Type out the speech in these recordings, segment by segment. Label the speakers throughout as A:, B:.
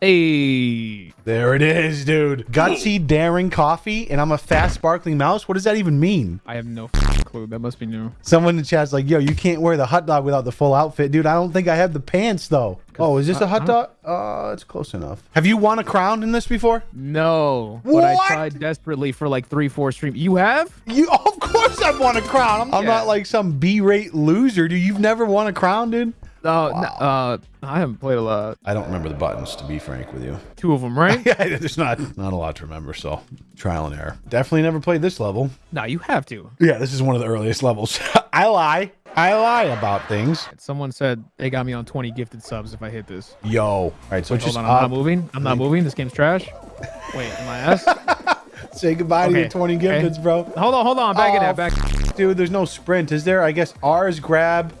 A: Hey.
B: There it is, dude. Gutsy daring coffee, and I'm a fast sparkling mouse. What does that even mean?
A: I have no clue. That must be new.
B: Someone in the chat's like, "Yo, you can't wear the hot dog without the full outfit, dude." I don't think I have the pants though. Oh, is this a hot dog? Uh, it's close enough. Have you won a crown in this before?
A: No. But I tried desperately for like three, four streams. You have?
B: You, of course, I've won a crown. I'm, I'm not like some B-rate loser, dude. You've never won a crown, dude.
A: Uh, n- uh, I haven't played a lot.
B: I don't remember the buttons, to be frank with you.
A: Two of them, right?
B: Yeah, there's not not a lot to remember, so trial and error. Definitely never played this level.
A: no, you have to.
B: Yeah, this is one of the earliest levels. I lie. I lie about things.
A: Someone said they got me on 20 gifted subs if I hit this.
B: Yo. All right, so
A: Hold
B: just
A: on, I'm not moving. I'm not moving. This game's trash. Wait, am I ass?
B: say goodbye to your 20
A: okay.
B: gifteds, bro.
A: hold on, hold on. Back in
B: Oh,
A: there. Back.
B: Dude, there's no sprint, is there? I guess R is grab.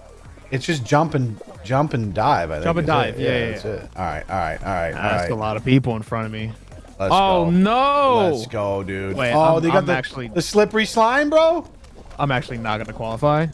B: It's just jump and jump and dive. I think
A: Jump and dive,
B: it.
A: yeah, yeah,
B: that's it. All right, all right, all right,
A: That's
B: right.
A: a lot of people in front of me.
B: Let's
A: oh
B: go.
A: no!
B: Let's go, dude.
A: Wait,
B: oh,
A: I'm-
B: they got
A: I'm
B: the,
A: actually-
B: the slippery slime, bro.
A: I'm actually not gonna qualify.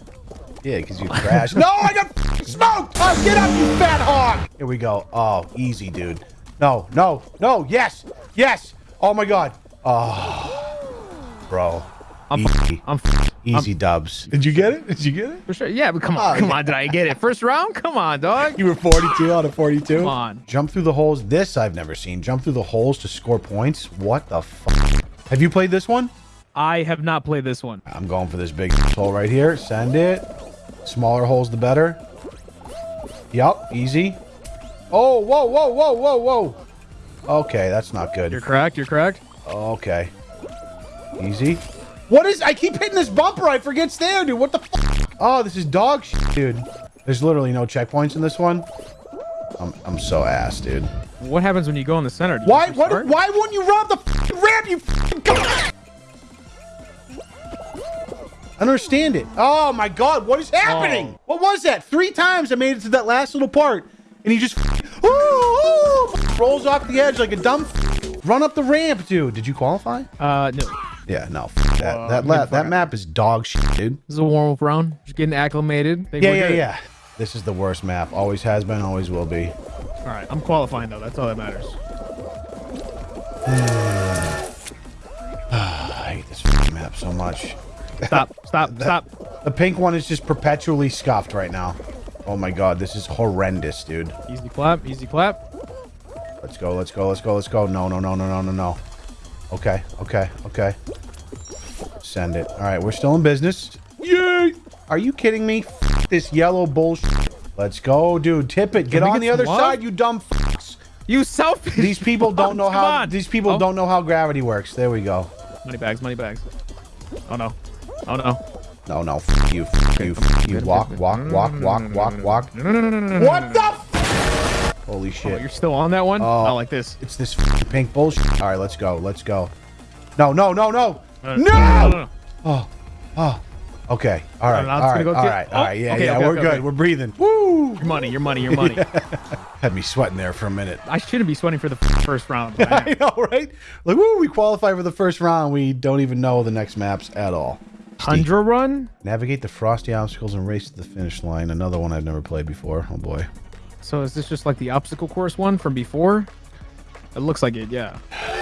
B: Yeah, because you crashed. no, I got smoked. Oh, get up, you fat hog. Here we go. Oh, easy, dude. No, no, no. Yes, yes. Oh my god. Oh, bro.
A: I'm
B: easy,
A: I'm f-
B: easy dubs. Did you get it? Did you get it?
A: for sure. Yeah, but come on,
B: Oh,
A: come
B: yeah.
A: on. Did I get it? First round? Come on, dog.
B: You were 42 out of 42.
A: Come on.
B: Jump through the holes. This I've never seen. Jump through the holes to score points. What the fuck? Have you played this one?
A: I have not played this one.
B: I'm going for this big hole right here. Send it. Smaller holes, the better. Yup, easy. Oh, whoa, whoa, whoa, whoa, whoa. Okay, that's not good.
A: You're cracked. You're cracked.
B: Okay. Easy. What is... I keep hitting this bumper. I forget it's there, dude. What the fuck? Oh, this is dog shit, dude. There's literally no checkpoints in this one. I'm, I'm so ass, dude.
A: What happens when you go in the center?
B: Why? What? Why wouldn't you rob the ramp? You! I don't understand it. Oh my god! What is happening?
A: Oh.
B: What was that? Three times I made it to that last little part, and he just ooh, ooh, rolls off the edge like a dumb. Run up the ramp, dude. Did you qualify?
A: Uh, no.
B: Yeah, no. F- that
A: Whoa,
B: that,
A: I'm
B: la- that map is dog shit, dude.
A: This is a warm up round. Just getting acclimated. Think
B: Yeah, yeah,
A: good.
B: yeah. This is the worst map. Always has been. Always will be.
A: All right, I'm qualifying though. That's all that matters.
B: I hate this map so much.
A: Stop, stop, stop.
B: The pink one is just perpetually scuffed right now. Oh my god, this is horrendous, dude.
A: Easy clap, easy clap.
B: Let's go, let's go, let's go, let's go. No, no, no, no, no, no, no. Okay, okay, okay. Send it. All right, we're still in business. Yay! Are you kidding me? F this yellow bullshit. Let's go, dude. Tip it. Get on
A: get
B: the other
A: love?
B: side, you dumb fucks.
A: You selfish.
B: These people don't know how.
A: on.
B: These people
A: Oh,
B: don't know how gravity works. There we go.
A: Money bags, money bags. Oh no. Oh no.
B: No, no. F you. F you. F you. Walk, walk, walk, walk, walk, walk. What the? F Holy
A: Oh,
B: shit.
A: you're still on that one?
B: Oh.
A: Not like this.
B: It's this pink bullshit. All right, let's go. Let's go. No, no, no, no.
A: Uh, no,
B: No!
A: no, no, no.
B: Oh, oh. Okay. All right.
A: no,
B: all
A: it's gonna
B: right.
A: go
B: All
A: to-
B: right.
A: Oh,
B: All right. Yeah,
A: okay,
B: yeah.
A: okay,
B: we're
A: okay,
B: good.
A: okay.
B: We're breathing. Woo!
A: Your money, your money, your money.
B: Had me sweating there for a minute.
A: I shouldn't be sweating for the first round. I.
B: I know, right? Like, woo! We qualify for the first round. We don't even know the next maps at all.
A: Tundra run?
B: Navigate the frosty obstacles and race to the finish line. Another one I've never played before. Oh boy.
A: So is this just like the obstacle course one from before? It looks like it, yeah.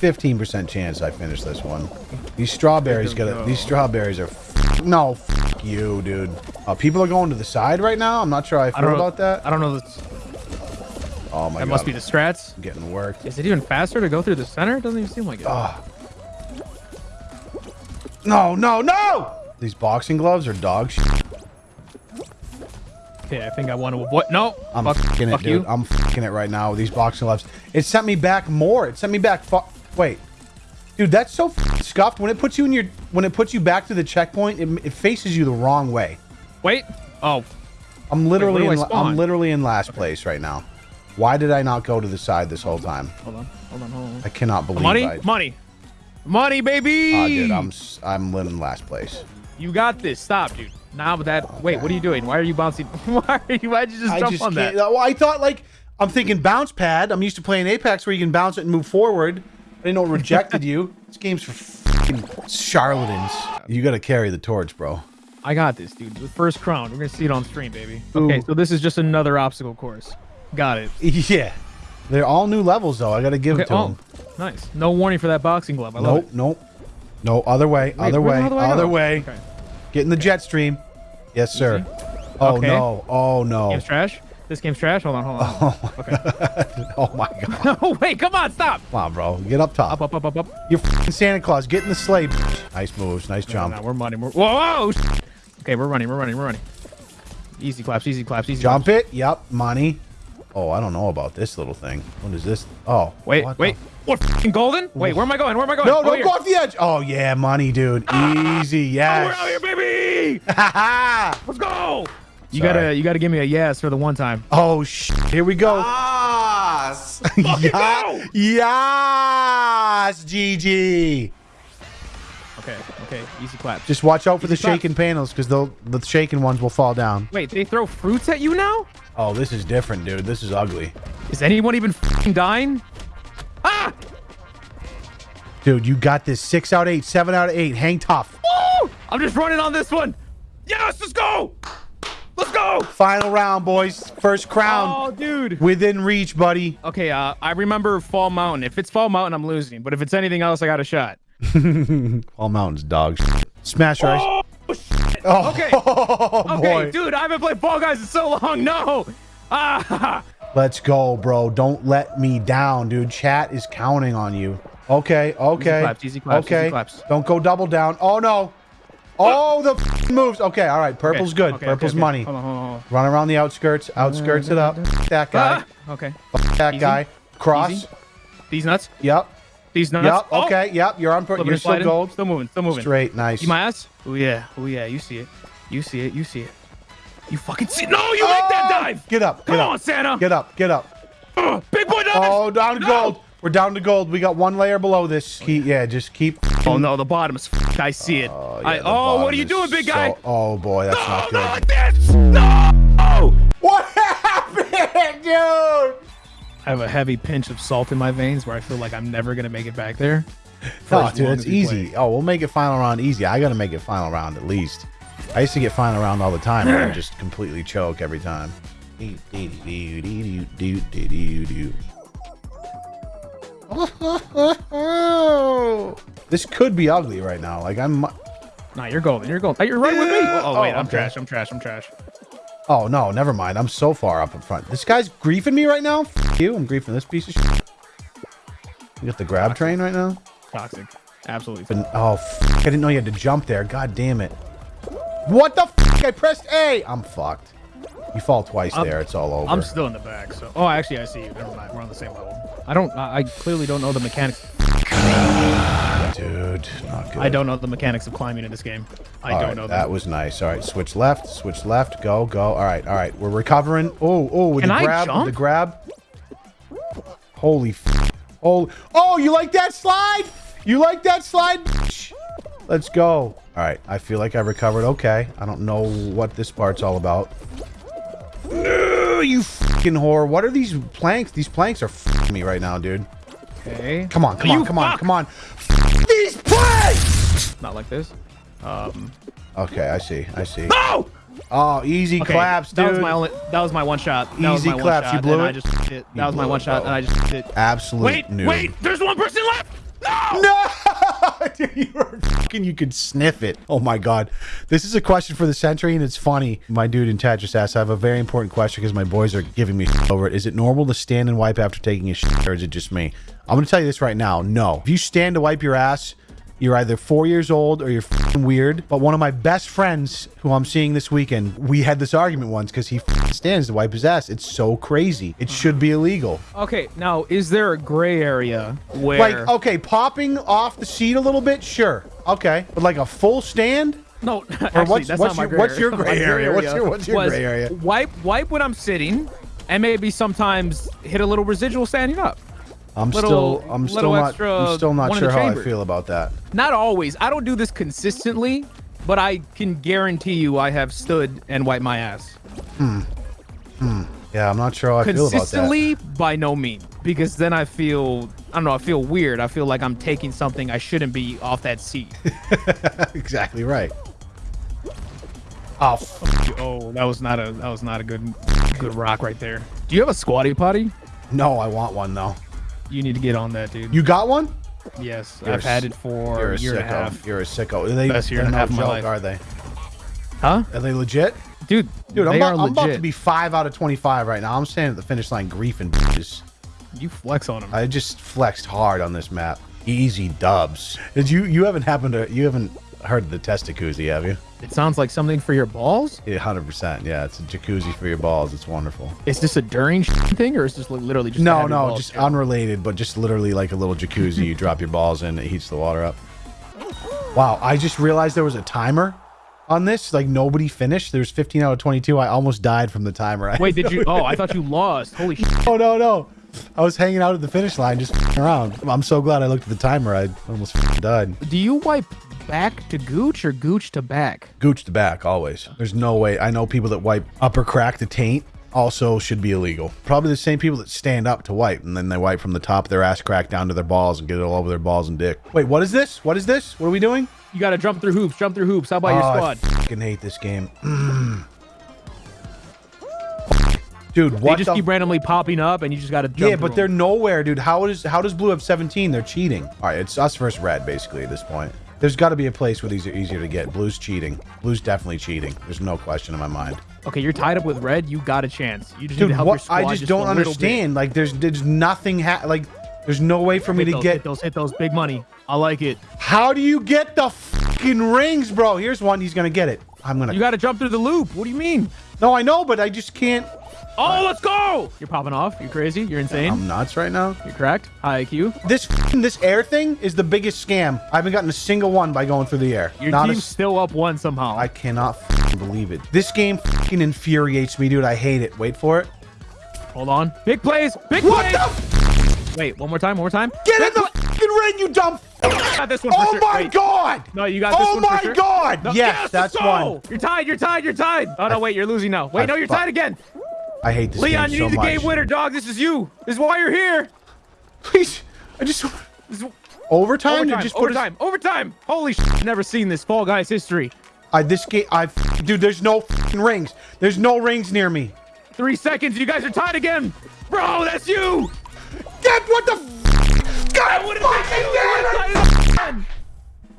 B: 15% chance I finish this one. These strawberries
A: There we
B: got
A: go.
B: These strawberries are. F- no, f- you, dude. Uh, people are going to the side right now. I'm not sure how I
A: I
B: feel
A: don't know
B: about that.
A: I don't know. This,
B: Oh my
A: that
B: god.
A: must be the strats.
B: I'm getting worked.
A: Is it even faster to go through the center? It doesn't even seem like it.
B: Ah. No, no, no! These boxing gloves are dog shit.
A: Okay, I think I want to avoid. No,
B: I'm
A: fuck,
B: fucking it,
A: fuck
B: dude.
A: you.
B: I'm fucking it right now with these boxing gloves. It sent me back more. It sent me back. Fu- Wait, dude, that's so scuffed. When it puts you in your, when it puts you back to the checkpoint, it, it faces you the wrong way.
A: Wait. Oh,
B: I'm literally,
A: where
B: in, I'm literally in last place right now. Why did I not go to the side this whole time?
A: hold on, hold on, hold on.
B: I cannot believe
A: Money,
B: I.
A: money, money, baby.
B: Ah, dude, I'm I'm in last place.
A: You got this. Stop, dude. Now with that. Wait, what are you doing? Why are you bouncing? Why are you? Why'd you just
B: I
A: jump
B: just
A: on that?
B: Well, I thought like I'm thinking bounce pad. I'm used to playing Apex where you can bounce it and move forward. I didn't know it rejected you. This game's for fucking charlatans. You got to carry the torch, bro.
A: I got this, dude. The first crown. We're gonna see it on stream, baby.
B: Ooh.
A: Okay, so this is just another obstacle course. Got it.
B: Yeah. They're all new levels though. I gotta give
A: Okay,
B: it to
A: oh,
B: them.
A: nice. No warning for that boxing glove. I love
B: Nope,
A: it.
B: nope. No, other way,
A: Wait,
B: other way,
A: other way
B: other way.
A: Okay.
B: Get in the jet stream. Yes, sir. Oh
A: Okay.
B: no. Oh no.
A: Game's trash. This game's trash. Hold on, hold on. Oh okay.
B: Oh my god.
A: oh wait, come on, stop.
B: Come on, bro. Get up top.
A: Up, up, up, up, up.
B: You're f***ing Santa Claus. Get in the sleigh. Nice moves. Nice jump.
A: no, we're running. We're, whoa, whoa. Okay, we're running. We're running. We're running. Easy claps. Easy claps. Easy.
B: Jump
A: claps.
B: it. Yep. Money. Oh, I don't know about this little thing. What is this? Oh.
A: Wait,
B: what
A: wait. What? Golden? Wait, where am I going? Where am I going?
B: No,
A: oh,
B: don't
A: here.
B: go off the edge. Oh yeah, money, dude. Ah! Easy.
A: Oh, we're out here, baby. Let's go. You
B: Sorry.
A: gotta, you gotta give me a yes for the one time.
B: Oh sh. Here we go.
C: Yes.
A: Fucking
B: Yeah.
A: go.
B: Yes, GG.
A: Okay, okay. Easy clap.
B: Just watch out for the
A: Easy claps.
B: shaking panels because they'll the shaking ones will fall down.
A: Wait, they throw fruits at you now?
B: Oh, this is different, dude. This is ugly.
A: Is anyone even fucking dying? Ah!
B: Dude, you got this. Six out of eight, seven out of eight. Hang tough.
A: Woo! I'm just running on this one. Yes, let's go. Go.
B: Final round, boys. First crown
A: Oh, dude.
B: within reach, buddy.
A: Okay, uh, I remember Fall Mountain. If it's Fall Mountain, I'm losing. But if it's anything else, I got a shot.
B: All mountains, dogs. Smash rice.
A: Oh, shit.
B: Oh,
A: Okay.
B: oh,
A: Okay, dude, I haven't played Fall Guys in so long. No. Ah.
B: Let's go, bro. Don't let me down, dude. Chat is counting on you. Okay, okay.
A: claps, easy claps,
B: okay.
A: easy claps.
B: Don't go double down. Oh, no. Oh, the moves. Okay, all right. Purple's
A: Okay,
B: good.
A: okay,
B: Purple's
A: okay,
B: money.
A: Hold on, hold on, hold on.
B: Run around the outskirts. Outskirts it up. That guy.
A: Ah, okay.
B: That
A: Easy.
B: guy. Cross.
A: Easy. These nuts.
B: Yep.
A: These nuts.
B: Yep.
A: Oh,
B: Okay. Yep. You're on. You're still
A: sliding.
B: gold.
A: Still moving. Still moving.
B: Straight. Nice.
A: You my ass? Oh yeah. Oh yeah. You see it. You see it. You see it. You fucking see it. No, you make that
B: Oh!
A: dive.
B: Get up. Get
A: Come
B: up.
A: on, Santa.
B: Get up. Get up.
A: Ugh, big boy dive.
B: Oh, down to
A: No!
B: gold. We're down to gold. We got one layer below this. Keep, yeah, just keep.
A: Oh no, the bottom is. f- I see it.
B: Oh, yeah, the
A: oh, what are you doing, big
B: so-
A: guy?
B: oh boy, that's
A: no,
B: not
A: not
B: good.
A: like this. No.
B: What happened, dude?
A: I have a heavy pinch of salt in my veins where I feel like I'm never gonna make it back there. for
B: Oh, dude,
A: long
B: it's easy.
A: play.
B: Oh, we'll make it final round easy. I gotta make it final round at least. I used to get final round all the time and I just completely choke every time. This could be ugly right now. Like I'm.
A: Nah, you're golden. You're golden. You're right with me.
B: Yeah.
A: Oh, wait,
B: Oh,
A: I'm
B: okay.
A: trash. I'm trash. I'm trash.
B: Oh no, never mind. I'm so far up in front. This guy's griefing me right now. F you. I'm griefing this piece of shit. You got the grab train right now.
A: Toxic. Absolutely.
B: But oh, f- I didn't know you had to jump there. God damn it. What the f- I pressed A. I'm fucked. You fall twice
A: I'm-
B: there. It's all over.
A: I'm still in the back. So. Oh, actually, I see you. Never mind. We're on the same level. I don't. I, I clearly don't know the mechanics.
B: Dude, not good.
A: I don't know the mechanics of climbing in this game. I
B: All
A: don't
B: right,
A: know
B: that
A: them.
B: was nice. All right, switch left, switch left, go, go. All right, all right. We're recovering. Oh, oh, with
A: Can
B: the grab, with the grab. Holy f- Oh, oh, you like that slide? You like that slide? Let's go. All right, I feel like I recovered okay. I don't know what this part's all about. No, you fucking whore. What are these planks? These planks are fucking me right now, dude.
A: Okay.
B: Come on, come
A: You
B: on, come on, come on. F- these planks!
A: Not like this. Um.
B: Okay, I see, I see.
A: No.
B: Oh, easy
A: Okay.
B: claps, dude.
A: That was my only. That was my one shot. That was
B: Easy
A: my one
B: claps. You blew it?
A: I just hit.
B: You
A: That was my one
B: it,
A: shot,
B: bro.
A: and I just hit.
B: Absolute
A: Wait,
B: noob.
A: wait. There's one person left. No.
B: No! Dude, you were fucking, you could sniff it. Oh my god. This is a question for the century and it's funny. My dude in chat just asked, I have a very important question because my boys are giving me over it. Is it normal to stand and wipe after taking a shit or is it just me? I'm going to tell you this right now. No. If you stand to wipe your ass, you're either four years old or you're weird. But one of my best friends, who I'm seeing this weekend, we had this argument once because he stands to wipe his ass. It's so crazy. It uh-huh. should be illegal.
A: Okay. Now, is there a gray area where?
B: Like, okay, popping off the seat a little bit, sure. Okay. But like a full stand?
A: No, actually,
B: what's-
A: that's
B: what's
A: not my
B: your-
A: gray
B: what's
A: area.
B: your gray
A: My
B: area? What's your- what's your gray area?
A: Wipe, wipe when I'm sitting, and maybe sometimes hit a little residual standing up.
B: I'm
A: Little-
B: still I'm still not I'm still not sure how I feel about that.
A: Not always. I don't do this consistently, but I can guarantee you I have stood and wiped my ass. Hmm. Hmm.
B: Yeah, I'm not sure how I feel about that.
A: Consistently, by no means, because then I feel I don't know. I feel weird. I feel like I'm taking something I shouldn't be off that seat.
B: exactly right. Oh,
A: oh, that was not a that was not a good good rock right there. Do you have a squatty potty?
B: No, I want one though.
A: You need to get on that, dude.
B: You got one?
A: yes,
B: You're
A: I've
B: a
A: had it for a year and a half.
B: You're a sicko. Are they,
A: Best year and a half of my life.
B: are they?
A: Huh?
B: Are they legit?
A: Dude,
B: Dude, I'm, about, I'm about to be five out of 25 right now. I'm standing at the finish line griefing bitches.
A: You flex on them.
B: I just flexed hard on this map. Easy dubs. Did you you haven't happened to you haven't heard of the testacuzzi, have you?
A: It sounds like something for your balls.
B: Yeah, 100%. Yeah, it's a jacuzzi for your balls. It's wonderful.
A: Is this a during thing, or is this literally just
B: No, no, just unrelated, but just literally like a little jacuzzi. you drop your balls in, it heats the water up. Wow, I just realized there was a timer on this. Like nobody finished. There's 15 out of 22. I almost died from the timer.
A: Wait, did you? Oh, I thought you lost. Holy shit.
B: Oh no, no. I was hanging out at the finish line, just around. I'm so glad I looked at the timer. I almost died.
A: Do you wipe back to gooch or gooch to back?
B: Gooch to back always. There's no way. I know people that wipe upper crack to taint also should be illegal. Probably the same people that stand up to wipe and then they wipe from the top of their ass crack down to their balls and get it all over their balls and dick. Wait, what is this? What is this? What are we doing?
A: You got to jump through hoops. Jump through hoops. How about your
B: Oh,
A: squad?
B: I fucking hate this game. Mm. Dude,
A: They just
B: the
A: keep randomly popping up, and you just got to jump.
B: Yeah, but
A: through
B: they're
A: 'em.
B: nowhere, dude. How does how does blue have 17? They're cheating. All right, it's us versus red basically at this point. There's got to be a place where these are easier to get. Blue's cheating. Blue's definitely cheating. There's no question in my mind.
A: okay. You're tied up with red. You got a chance. You just need to help your squad
B: I just don't
A: a bit.
B: understand. Like, there's there's nothing. Ha- like, there's no way for me
A: Hit
B: to
A: those,
B: get.
A: hit those, hit those, big money. I like it.
B: How do you get the fucking rings, bro? Here's one. He's gonna get it. I'm gonna.
A: You got to jump through the loop. What do you mean?
B: no, I know, but I just can't.
A: Oh, let's go! You're popping off. You're crazy. You're insane.
B: I'm nuts right now.
A: You're cracked. High IQ.
B: This this air thing is the biggest scam. I haven't gotten a single one by going through the air.
A: Your
B: Not a
A: team's
B: s-
A: still up one somehow.
B: I cannot believe it. This game f***ing infuriates me, dude. I hate it. Wait for it.
A: Hold on. Big plays. Big plays
B: What
A: plays.
B: the?
A: Wait, one more time. One more time.
B: Get in the f***ing ring, you dumb.
A: Got this one for
B: oh
A: sure.
B: my
A: Wait.
B: god.
A: No, you got this
B: Oh
A: one for
B: my
A: sure.
B: god.
A: No,
B: yes,
A: let's
B: that's
A: go!
B: one.
A: You're tied. You're tied. You're tied. Oh no, wait. You're losing now. Wait,
B: I
A: no, you're tied again.
B: I hate this
A: Leon,
B: game
A: you
B: so
A: need the
B: much.
A: game winner, dog. This is you. This is why you're here.
B: Please, I just
A: This is
B: overtime. to
A: overtime.
B: just put us-
A: overtime. Overtime. Holy shit. Never seen this Fall Guys history.
B: I this game. I... dude. There's no f***ing rings. There's no rings near me.
A: Three seconds. You guys are tied again. Bro, that's you.
B: Get what the? F- God,
A: What is
B: fucking damn it!
A: You were tied again.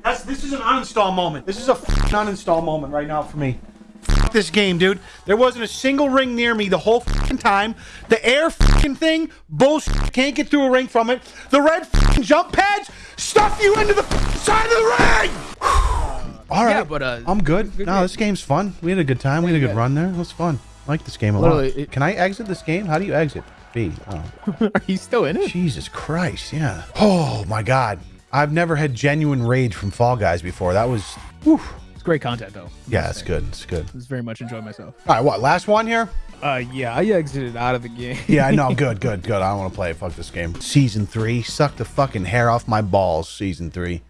B: That's this is an uninstall moment. This is a f***ing uninstall moment right now for me. This game, dude. There wasn't a single ring near me the whole fucking time. The air fucking thing, bullshit. Can't get through a ring from it. The red fucking jump pads stuff you into the side of the ring. All right,
A: Yeah, but, uh,
B: I'm good.
A: good
B: no,
A: game.
B: this game's fun. We had a good time. We had a good run there. It was fun. I like this game a
A: Literally,
B: lot.
A: it-
B: Can I exit this game? How do you exit? B. Oh.
A: Are you still in it?
B: Jesus Christ, yeah. Oh my God. I've never had genuine rage from Fall Guys before. That was, whew.
A: It's great content though.
B: yeah, it's good. It's good.
A: Just very much enjoy myself.
B: All right, what? Last one here?
A: Uh, yeah, I exited out of the game.
B: Yeah, I know. Good, good, good. I don't want to play. Fuck this game. Season three. Suck the fucking hair off my balls. Season three.